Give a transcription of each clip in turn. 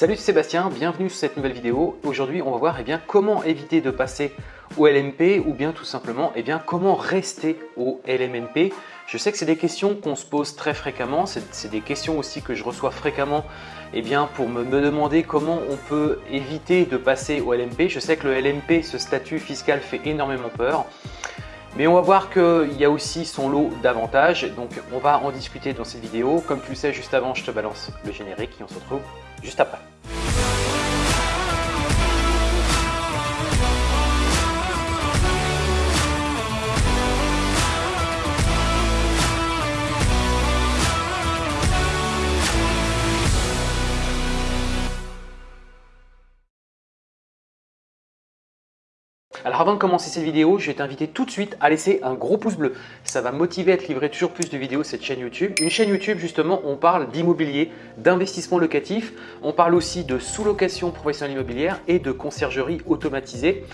Salut c'est Sébastien, bienvenue sur cette nouvelle vidéo. Aujourd'hui on va voir eh bien, comment éviter de passer au LMP ou bien tout simplement eh bien, comment rester au LMNP. Je sais que c'est des questions qu'on se pose très fréquemment, c'est des questions aussi que je reçois fréquemment eh bien, pour me, me, demander comment on peut éviter de passer au LMP. Je sais que le LMP, ce statut fiscal fait énormément peur. Mais on va voir qu'il y a aussi son lot d'avantages, donc on va en discuter dans cette vidéo. Comme tu le sais, juste avant, je te balance le générique et on se retrouve juste après. Alors avant de commencer cette vidéo, je vais t'inviter tout de suite à laisser un gros pouce bleu. Ça va motiver à te livrer toujours plus de vidéos cette chaîne YouTube. Une chaîne YouTube justement, on parle d'immobilier, d'investissement locatif, on parle aussi de sous-location professionnelle immobilière et de conciergerie automatisée.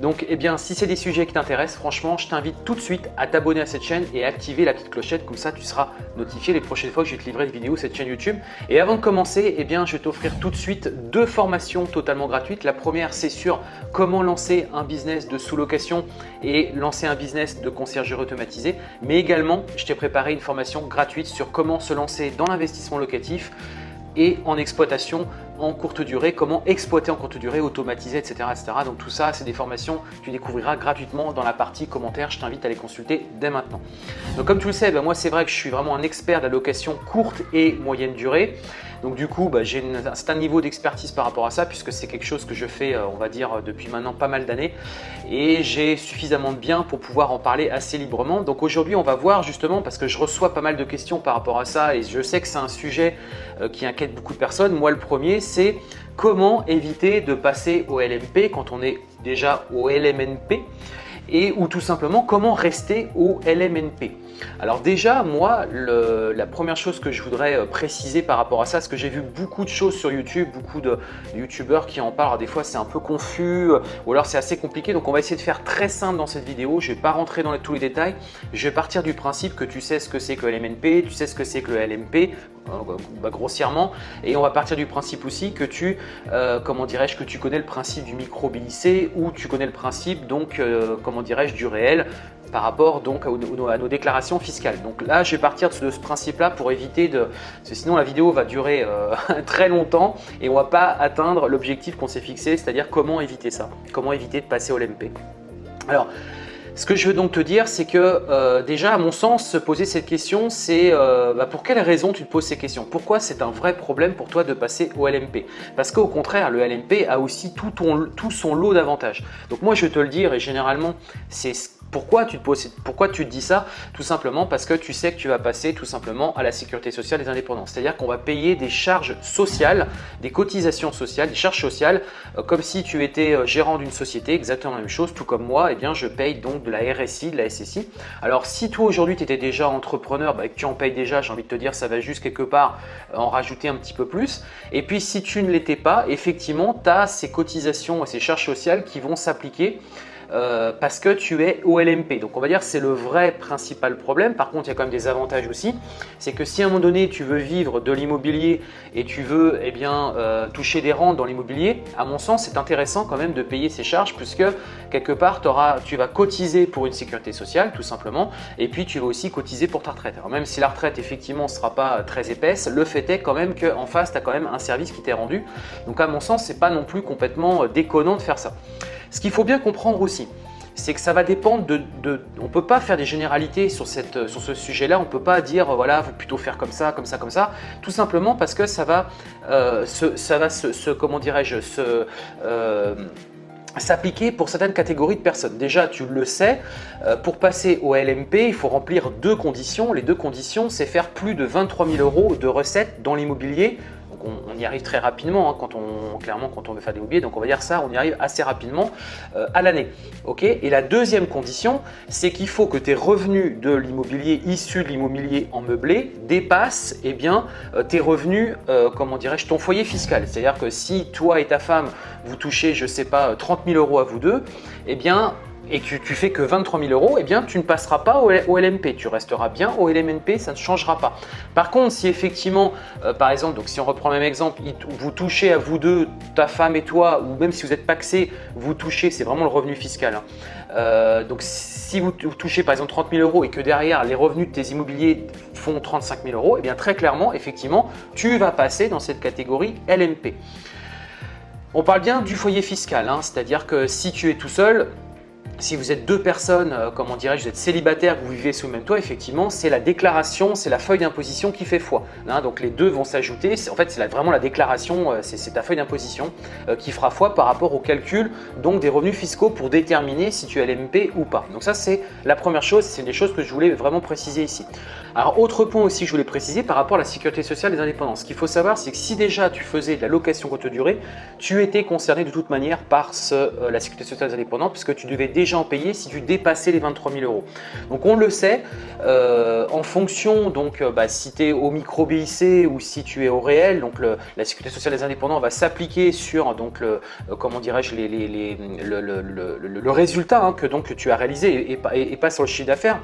Donc, eh bien, si c'est des sujets qui t'intéressent, franchement, je t'invite tout de suite à t'abonner à cette chaîne et à activer la petite clochette. Comme ça, tu seras notifié les prochaines fois que je vais te livrer une vidéo cette chaîne YouTube. Et avant de commencer, eh je vais t'offrir tout de suite deux formations totalement gratuites. La première, c'est sur comment lancer un business de sous-location et lancer un business de conciergerie automatisée. Mais également, je t'ai préparé une formation gratuite sur comment se lancer dans l'investissement locatif et en exploitation en courte durée, comment exploiter en courte durée, automatiser, etc. etc. Donc tout ça, c'est des formations que tu découvriras gratuitement dans la partie commentaires. Je t'invite à les consulter dès maintenant. Donc comme tu le sais, ben moi c'est vrai que je suis vraiment un expert de la location courte et moyenne durée. Donc du coup, bah, j'ai un certain niveau d'expertise par rapport à ça puisque c'est quelque chose que je fais, euh, on va dire, depuis maintenant pas mal d'années et j'ai suffisamment de biens pour pouvoir en parler assez librement. Donc aujourd'hui, on va voir justement, parce que je reçois pas mal de questions par rapport à ça et je sais que c'est un sujet euh, qui inquiète beaucoup de personnes. Moi, le premier, c'est comment éviter de passer au LMP quand on est déjà au LMNP et ou tout simplement comment rester au LMNP. Alors déjà, moi, la première chose que je voudrais euh, préciser par rapport à ça, c'est que j'ai vu beaucoup de choses sur YouTube, beaucoup de YouTubeurs qui en parlent. des fois, c'est un peu confus euh, ou alors c'est assez compliqué. Donc, on va essayer de faire très simple dans cette vidéo. Je ne vais pas rentrer dans tous les détails. Je vais partir du principe que tu sais ce que c'est que le LMNP, tu sais ce que c'est que le LMP, bah, grossièrement. Et on va partir du principe aussi que tu, comment dirais-je, que tu connais le principe du micro ou tu connais le principe, donc, comment dirais-je, du réel par rapport donc à, nos déclarations fiscales. Donc là, je vais partir de ce principe-là pour éviter de... Sinon, la vidéo va durer euh, très longtemps et on ne va pas atteindre l'objectif qu'on s'est fixé, c'est-à-dire comment éviter ça, comment éviter de passer au LMP. Alors, ce que je veux donc te dire, c'est que euh, déjà, à mon sens, se poser cette question, c'est euh, bah, pour quelle raison tu te poses ces questions? Pourquoi c'est un vrai problème pour toi de passer au LMP Parce qu'au contraire, le LMP a aussi tout, tout son lot d'avantages. Donc moi, je vais te le dire, et généralement, c'est pourquoi tu, te dis ça? Tout simplement parce que tu sais que tu vas passer tout simplement à la sécurité sociale des indépendants. C'est-à-dire qu'on va payer des charges sociales, des cotisations sociales, des charges sociales, euh, comme si tu étais euh, gérant d'une société, exactement la même chose, tout comme moi, eh bien, je paye donc de la RSI, de la SSI. Alors si toi aujourd'hui tu étais déjà entrepreneur bah, que tu en payes déjà, j'ai envie de te dire, ça va juste quelque part euh, en rajouter un petit peu plus. Et puis si tu ne l'étais pas, effectivement, tu as ces cotisations et ces charges sociales qui vont s'appliquer euh, parce que tu es au LMP. Donc on va dire que c'est le vrai principal problème. Par contre, il y a quand même des avantages aussi. C'est que si à un moment donné, tu veux vivre de l'immobilier et tu veux eh bien, euh, toucher des rentes dans l'immobilier, à mon sens, c'est intéressant quand même de payer ces charges puisque quelque part, tu vas cotiser pour une sécurité sociale tout simplement et puis tu vas aussi cotiser pour ta retraite. Alors même si la retraite effectivement ne sera pas très épaisse, le fait est quand même qu'en face, tu as quand même un service qui t'est rendu. Donc à mon sens, c'est pas non plus complètement euh, déconnant de faire ça. Ce qu'il faut bien comprendre aussi, c'est que ça va dépendre de, On ne peut pas faire des généralités sur, sur ce sujet-là. On ne peut pas dire, voilà, faut plutôt faire comme ça, comme ça, comme ça. Tout simplement parce que ça va, euh, se, ça va se, comment dirais-je. Euh, s'appliquer pour certaines catégories de personnes. Déjà, tu le sais, euh, pour passer au LMP, il faut remplir deux conditions. Les deux conditions, c'est faire plus de 23 000 euros de recettes dans l'immobilier on, y arrive très rapidement, hein, quand on, clairement quand on veut faire des mobiliers. Donc on va dire ça, on y arrive assez rapidement euh, à l'année. Et la deuxième condition, c'est qu'il faut que tes revenus de l'immobilier issus de l'immobilier en meublé dépassent eh euh, tes revenus, euh, comment dirais-je, ton foyer fiscal. C'est-à-dire que si toi et ta femme, vous touchez, je ne sais pas, 30 000 euros à vous deux, eh bien, et que tu fais que 23 000 euros, eh bien tu ne passeras pas au, LMP, tu resteras bien au LMNP, ça ne changera pas. Par contre, si effectivement, euh, par exemple, donc si on reprend le même exemple, vous touchez à vous deux, ta femme et toi, ou même si vous êtes paxé, vous touchez, c'est vraiment le revenu fiscal. Hein. Euh, donc si vous touchez par exemple 30 000 euros et que derrière les revenus de tes immobiliers font 35 000 euros, eh bien très clairement, effectivement, tu vas passer dans cette catégorie LMP. On parle bien du foyer fiscal, hein, c'est-à-dire que si tu es tout seul, si vous êtes deux personnes, euh, comment dirais-je, vous êtes célibataire, vous vivez sous le même toit, effectivement, c'est la déclaration, c'est la feuille d'imposition qui fait foi. Hein. donc les deux vont s'ajouter. En fait, c'est vraiment la déclaration, euh, c'est ta feuille d'imposition euh, qui fera foi par rapport au calcul donc des revenus fiscaux pour déterminer si tu es LMP ou pas. Donc ça, c'est la première chose, c'est des choses que je voulais vraiment préciser ici. Alors, autre point aussi que je voulais préciser par rapport à la sécurité sociale des indépendants. Ce qu'il faut savoir, c'est que si déjà tu faisais de la location courte durée, tu étais concerné de toute manière par la sécurité sociale des indépendants puisque tu devais déjà en payer si tu dépassais les 23 000 euros. Donc on le sait, euh, en fonction, donc euh, bah, si tu es au micro BIC ou si tu es au réel, donc la sécurité sociale des indépendants va s'appliquer sur donc le, euh, comment dirais-je les, le, résultat hein, que donc tu as réalisé et pas sur le chiffre d'affaires.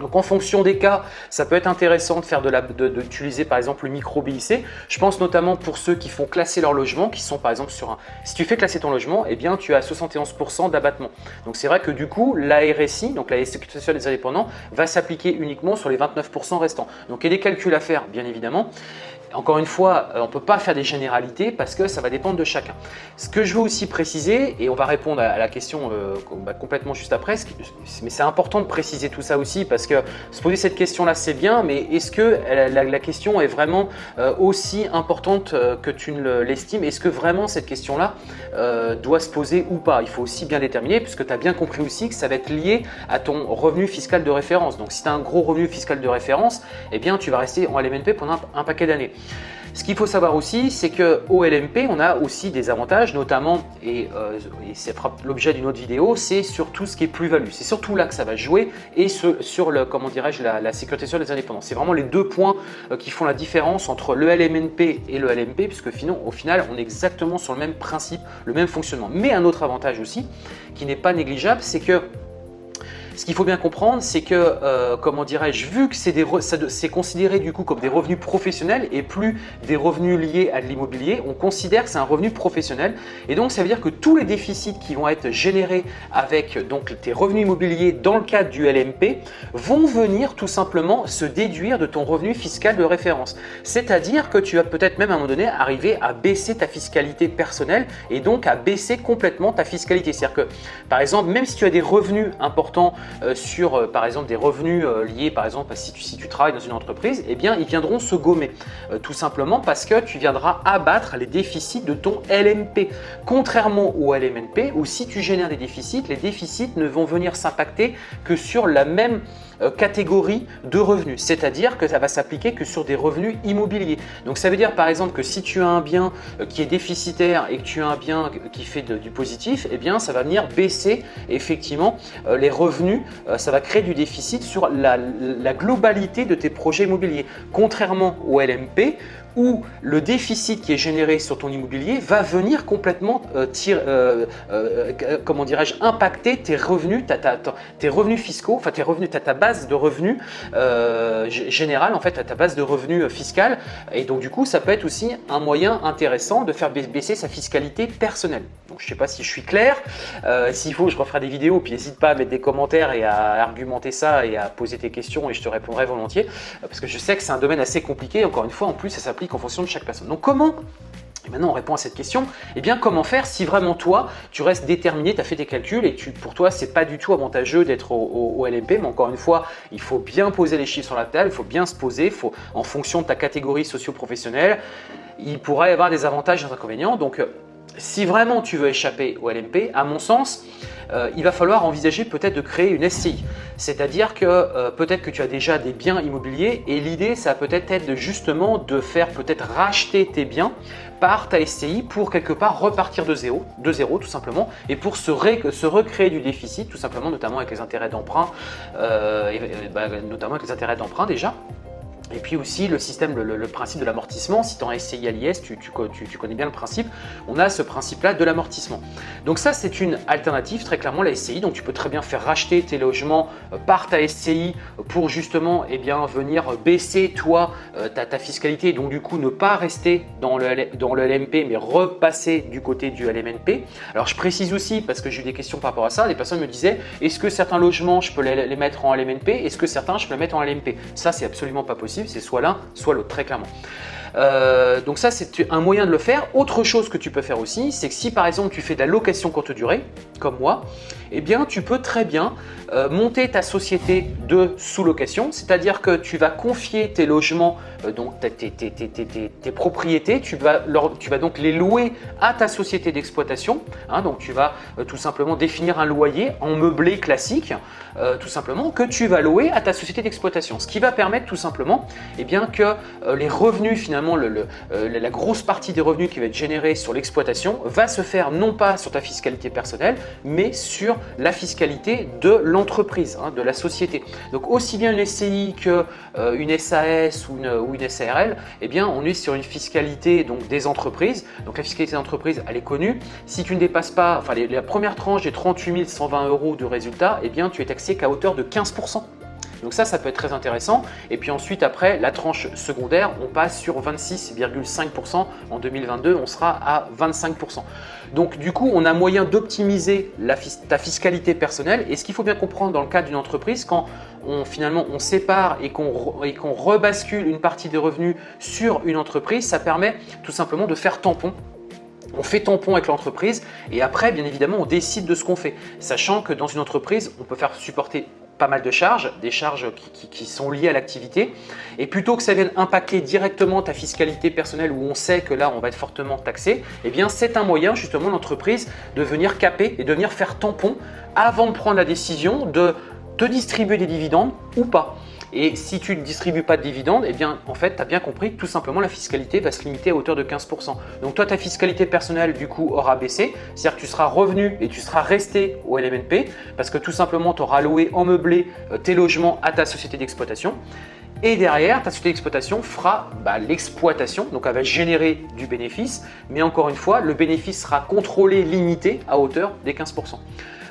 Donc en fonction des cas, ça peut être intéressant de faire de d'utiliser par exemple le micro BIC. Je pense notamment pour ceux qui font classer leur logement, qui sont par exemple sur un... Si tu fais classer ton logement, eh bien tu as 71% d'abattement. Donc c'est vrai que du coup, la RSI, donc la Sécurité sociale des indépendants, va s'appliquer uniquement sur les 29% restants. Donc il y a des calculs à faire, bien évidemment. Encore une fois, euh, on ne peut pas faire des généralités parce que ça va dépendre de chacun. Ce que je veux aussi préciser, et on va répondre à la question euh, bah, complètement juste après, mais c'est important de préciser tout ça aussi parce que se poser cette question-là, c'est bien, mais est-ce que la, question est vraiment euh, aussi importante que tu l'estimes? Est-ce que vraiment cette question-là doit se poser ou pas? Il faut aussi bien déterminer puisque tu as bien compris aussi que ça va être lié à ton revenu fiscal de référence. Donc si tu as un gros revenu fiscal de référence, eh bien tu vas rester en LMNP pendant un paquet d'années. Ce qu'il faut savoir aussi, c'est qu'au LMP, on a aussi des avantages, notamment, et, euh, c'est l'objet d'une autre vidéo, c'est sur tout ce qui est plus-value. C'est surtout là que ça va jouer et sur le, comment dirais-je, la, sécurité sociale des indépendants. C'est vraiment les deux points euh, qui font la différence entre le LMNP et le LMP, puisque au final, on est exactement sur le même principe, le même fonctionnement. Mais un autre avantage aussi, qui n'est pas négligeable, c'est que ce qu'il faut bien comprendre, c'est que, euh, comment dirais-je, vu que c'est considéré du coup comme des revenus professionnels et plus des revenus liés à de l'immobilier, on considère que c'est un revenu professionnel. Et donc, ça veut dire que tous les déficits qui vont être générés avec donc, tes revenus immobiliers dans le cadre du LMP vont venir tout simplement se déduire de ton revenu fiscal de référence. C'est-à-dire que tu vas peut-être même à un moment donné arriver à baisser ta fiscalité personnelle et donc à baisser complètement ta fiscalité. C'est-à-dire que, par exemple, même si tu as des revenus importants sur euh, par exemple des revenus euh, liés par exemple si tu, si tu travailles dans une entreprise, eh bien ils viendront se gommer tout simplement parce que tu viendras abattre les déficits de ton LMP. Contrairement au LMNP où si tu génères des déficits, les déficits ne vont venir s'impacter que sur la même euh, catégorie de revenus, c'est-à-dire que ça va s'appliquer que sur des revenus immobiliers. Donc ça veut dire par exemple que si tu as un bien euh, qui est déficitaire et que tu as un bien qui fait du positif, eh bien ça va venir baisser effectivement euh, les revenus, ça va créer du déficit sur la globalité de tes projets immobiliers. Contrairement au LMP où le déficit qui est généré sur ton immobilier va venir complètement euh, euh, euh, comment dirais-je, impacter tes revenus, tes revenus fiscaux, enfin tes revenus, ta base de revenus générale, en fait, ta base de revenus fiscale. Et donc du coup, ça peut être aussi un moyen intéressant de faire baisser sa fiscalité personnelle. Donc je ne sais pas si je suis clair. S'il faut, je referai des vidéos. Puis n'hésite pas à mettre des commentaires et à argumenter ça et à poser tes questions et je te répondrai volontiers. Parce que je sais que c'est un domaine assez compliqué. Encore une fois, en plus, ça s'applique en fonction de chaque personne. Donc comment et maintenant, on répond à cette question. Eh bien, comment faire si vraiment toi, tu restes déterminé, tu as fait tes calculs et tu, pour toi, c'est pas du tout avantageux d'être au, LMP. Mais encore une fois, il faut bien poser les chiffres sur la table, il faut bien se poser, en fonction de ta catégorie socio-professionnelle, il pourrait y avoir des avantages et des inconvénients. Donc, euh, si vraiment tu veux échapper au LMP, à mon sens, euh, il va falloir envisager peut-être de créer une SCI. C'est-à-dire que euh, peut-être que tu as déjà des biens immobiliers et l'idée, ça peut-être être justement de faire peut-être racheter tes biens par ta SCI pour quelque part repartir de zéro, de zéro tout simplement, et pour se, se recréer du déficit, tout simplement, notamment avec les intérêts d'emprunt, euh, bah, notamment avec les intérêts d'emprunt déjà. Et puis aussi le système, le, principe de l'amortissement, si tu en SCI à l'IS, tu, connais bien le principe, on a ce principe-là de l'amortissement. Donc ça, c'est une alternative, très clairement, la SCI. Donc tu peux très bien faire racheter tes logements euh, par ta SCI pour justement eh bien, venir baisser, toi, euh, ta, ta, fiscalité. Donc du coup, ne pas rester dans le, dans le LMP, mais repasser du côté du LMNP. Alors je précise aussi, parce que j'ai eu des questions par rapport à ça, des personnes me disaient, est-ce que certains logements, je peux les, les mettre en LMNP Est-ce que certains, je peux les mettre en LMP Ça, c'est absolument pas possible c'est soit l'un, soit l'autre, très clairement. Euh, donc ça, c'est un moyen de le faire. Autre chose que tu peux faire aussi, c'est que si par exemple tu fais de la location courte durée, comme moi, eh bien tu peux très bien euh, monter ta société de sous-location, c'est-à-dire que tu vas confier tes logements, euh, donc tes, propriétés, tu vas, donc les louer à ta société d'exploitation. Hein. donc tu vas tout simplement définir un loyer en meublé classique, tout simplement, que tu vas louer à ta société d'exploitation. Ce qui va permettre tout simplement eh bien, que les revenus finalement le, euh, la grosse partie des revenus qui va être générée sur l'exploitation va se faire non pas sur ta fiscalité personnelle, mais sur la fiscalité de l'entreprise, hein, de la société. Donc aussi bien une SCI qu'une euh, une SAS ou une, ou une SARL, eh bien, on est sur une fiscalité donc, des entreprises. Donc la fiscalité des entreprises, elle est connue. Si tu ne dépasses pas, enfin la première tranche des 38 120 euros de résultat, eh bien, tu es taxé qu'à hauteur de 15%. Donc ça, ça peut être très intéressant. Et puis ensuite, après, la tranche secondaire, on passe sur 26,5%. En 2022, on sera à 25%. Donc du coup, on a moyen d'optimiser ta fiscalité personnelle. Et ce qu'il faut bien comprendre dans le cas d'une entreprise, quand on, finalement on sépare et qu'on rebascule une partie des revenus sur une entreprise, ça permet tout simplement de faire tampon on fait tampon avec l'entreprise et après, bien évidemment, on décide de ce qu'on fait. Sachant que dans une entreprise, on peut faire supporter pas mal de charges, des charges qui, sont liées à l'activité. Et plutôt que ça vienne impacter directement ta fiscalité personnelle où on sait que là, on va être fortement taxé, eh bien, c'est un moyen justement l'entreprise de venir caper et de venir faire tampon avant de prendre la décision de te distribuer des dividendes ou pas. Et si tu ne distribues pas de dividendes, eh bien, en fait, tu as bien compris que tout simplement, la fiscalité va se limiter à hauteur de 15%. Donc, toi, ta fiscalité personnelle, du coup, aura baissé. C'est-à-dire que tu seras revenu et tu seras resté au LMNP parce que tout simplement, tu auras loué en meublé euh, tes logements à ta société d'exploitation. Et derrière, ta société d'exploitation fera bah, l'exploitation, donc elle va générer du bénéfice. Mais encore une fois, le bénéfice sera contrôlé, limité à hauteur des 15%.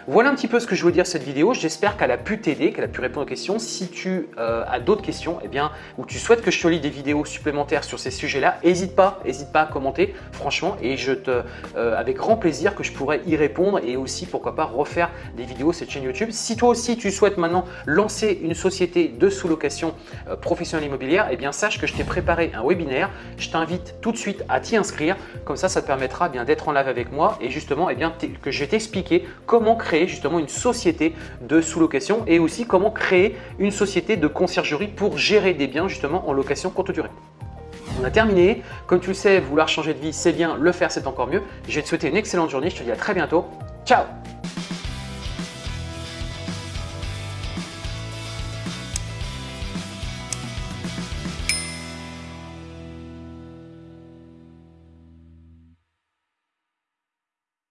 Voilà un petit peu ce que je voulais dire cette vidéo. J'espère qu'elle a pu t'aider, qu'elle a pu répondre aux questions. Si tu euh, as d'autres questions, eh bien, ou tu souhaites que je te lis des vidéos supplémentaires sur ces sujets-là, n'hésite pas, n'hésite pas à commenter, franchement, et je te, euh, avec grand plaisir que je pourrais y répondre et aussi, pourquoi pas, refaire des vidéos sur cette chaîne YouTube. Si toi aussi, tu souhaites maintenant lancer une société de sous-location euh, professionnelle immobilière, eh bien, sache que je t'ai préparé un webinaire. Je t'invite tout de suite à t'y inscrire. Comme ça, ça te permettra bien d'être en live avec moi et justement, eh bien, que je vais t'expliquer comment justement une société de sous-location et aussi comment créer une société de conciergerie pour gérer des biens justement en location courte durée. On a terminé. Comme tu le sais, vouloir changer de vie, c'est bien. Le faire, c'est encore mieux. Je vais te souhaiter une excellente journée. Je te dis à très bientôt. Ciao